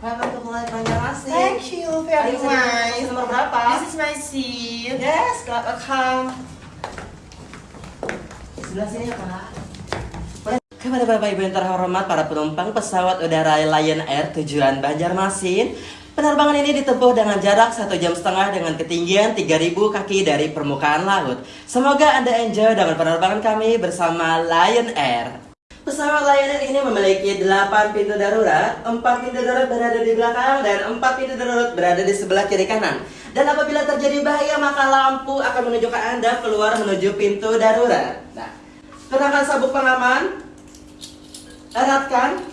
Welcome to Banjarmasin. Thank you very much. nomor berapa? This is my seat. Yes, welcome. Sebelah sini ya, Pak. Kepada Bapak Ibu yang terhormat para penumpang pesawat udara Lion Air tujuan Banjarmasin, penerbangan ini ditempuh dengan jarak satu jam setengah dengan ketinggian 3000 kaki dari permukaan laut. Semoga Anda enjoy dengan penerbangan kami bersama Lion Air. Pesawat Air ini memiliki 8 pintu darurat, 4 pintu darurat berada di belakang dan 4 pintu darurat berada di sebelah kiri kanan. Dan apabila terjadi bahaya maka lampu akan menunjukkan Anda keluar menuju pintu darurat. Nah, kenakan sabuk pengaman, eratkan,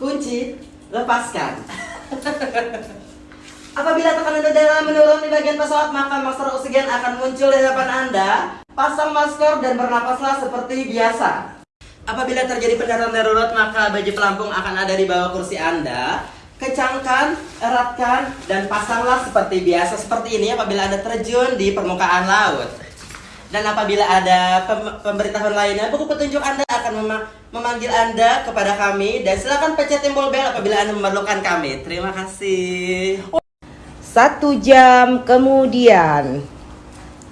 kunci, lepaskan. Apabila tekanan udara menurun di bagian pesawat, maka masker oksigen akan muncul di hadapan Anda. Pasang masker dan bernapaslah seperti biasa. Apabila terjadi pendaratan darurat, maka baju pelampung akan ada di bawah kursi Anda. Kecangkan, eratkan, dan pasanglah seperti biasa seperti ini apabila Anda terjun di permukaan laut. Dan apabila ada pem- pemberitahuan lainnya, buku petunjuk Anda akan mema- memanggil Anda kepada kami dan silakan pencet tombol bel apabila Anda memerlukan kami. Terima kasih. Satu jam kemudian.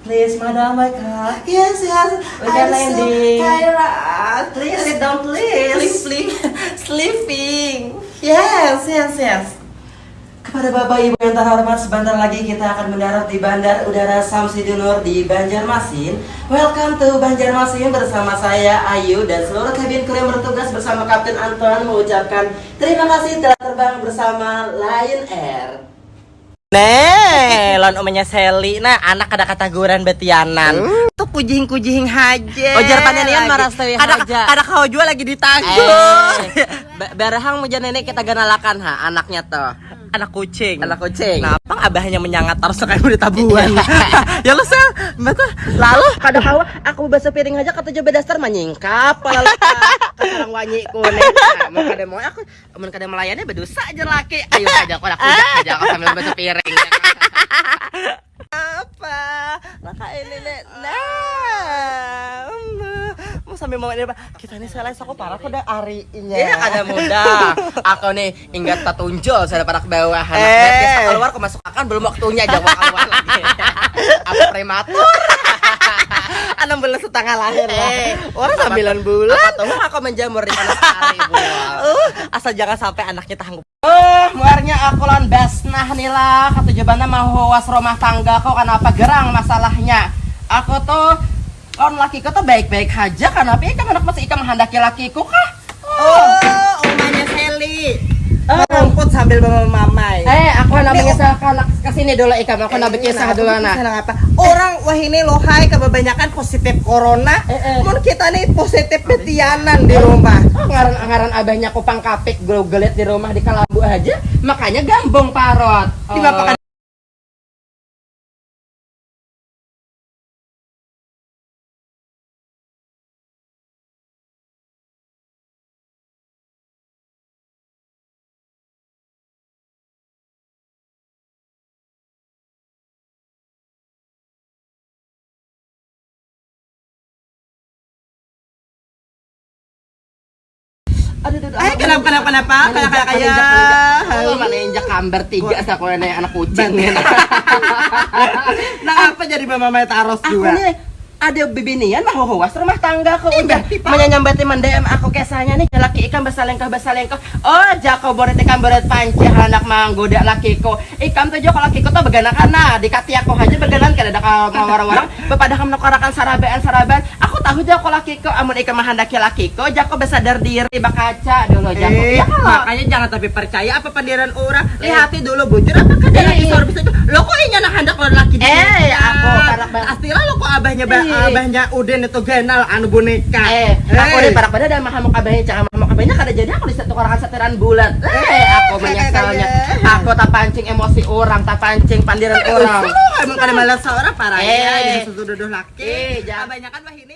Please, Madam Mika. Yes, yes. We can I'm landing. so tired. Please sit down, please. Sleep, sleep, sleeping. Yes, yes, yes. Kepada Bapak Ibu yang terhormat, sebentar lagi kita akan mendarat di Bandar Udara Samsudinur di Banjarmasin. Welcome to Banjarmasin bersama saya Ayu dan seluruh kabin kru yang bertugas bersama Kapten Anton mengucapkan terima kasih telah terbang bersama Lion Air. Nih, lon umenya Sally. Nah, anak ada kataguran betianan. Tuh kujing-kujing haja. Ojar panenian maras tewi ada, haja. Ada kau jual lagi ditangguh. Eh, ba- barahang muja nenek kita ganalakan ha anaknya tuh. Anak kucing. Anak kucing. Kenapa abahnya menyangat terus kayak udah tabuan? ya lu sel, betul. Lalu kada hawa aku bahasa piring aja kata coba dasar menyingkap lalu sekarang wanyi kuning nah, mau kada mau aku amun kada melayani berdosa aja laki ayo aja aku aku aja aku sambil bahasa piring apa? Laka ini nek. Nah, mau sambil mau ini apa? Kita nih selesai aku parah aku udah arinya. Iya kada mudah aku nih ingat tatunjol saya pada ke bawah anak Eh. keluar aku masuk akan belum waktunya aja keluar lagi aku prematur Enam bulan setengah lahir lah. Eh, Orang apa- sembilan bulan. apa tuh aku menjamur di panas hari Uh, asal jangan sampai anaknya tangguh. Eh, muarnya aku lan basnah nih lah Kata jawabannya mau was rumah tangga kok Kenapa gerang masalahnya Aku tuh Kon lakiku tuh baik-baik aja Kenapa ikan anak masih ikan menghendaki lakiku kah Oh, omanya Sally. Rumput sambil mamai. Eh, aku namanya sa anak ke sini dulu ikan Aku nak berkisah dulu anak apa? Orang wah ini lohai kebanyakan positif corona. Eh, eh. Mun kita nih positif petianan di rumah. Ngaran-ngaran abahnya kupang kapik gelet di rumah di Kalabu aja Makanya gambung parot Di mapakan Aduh, aduh, Eh, kenapa kenapa kenapa? Kayak kayak. Oh, mana injak kamber tiga sa ko na anak kucing. Nah, apa jadi mama mama taros Aku juga? nih ada bibinian mah huwas rumah tangga ko udah berarti, Pak. menyambati mendem aku kesanya nih laki ikan basalengkah basalengkah oh jako boret ikan boret panci anak manggoda laki ko ikan tuh joko laki ko tuh beganak kana dikati aku aja beganan kada ada ka warang-warang bepada kamu nakarakan sarabean sarabean aku tahu jako laki ko amun ikan mahandaki laki ko jako besadar diri bakaca dulu jako Eh, ya kalau makanya jangan tapi percaya apa pandiran orang. Eh. Lihati dulu bujur apa kan dia Eh, lagi eh. sorbi saja. Lo kok inya nak hendak lo laki di Eh, aku parak banget. Astira lo kok abahnya ba- Eh. abahnya Uden itu genal anu boneka. Eh, aku nih parak pada dan mahamuk kabehnya cakap mahamuk kabehnya kada jadi aku disatu orang setiran bulan. Eh, Eh, aku kayak- menyesalnya. kayak- Aku tak pancing emosi orang, tak pancing pandiran orang. Emang kada malas seorang parah Eh. ya, jadi sesudah laki. Eh, jangan- Kebanyakan wah ini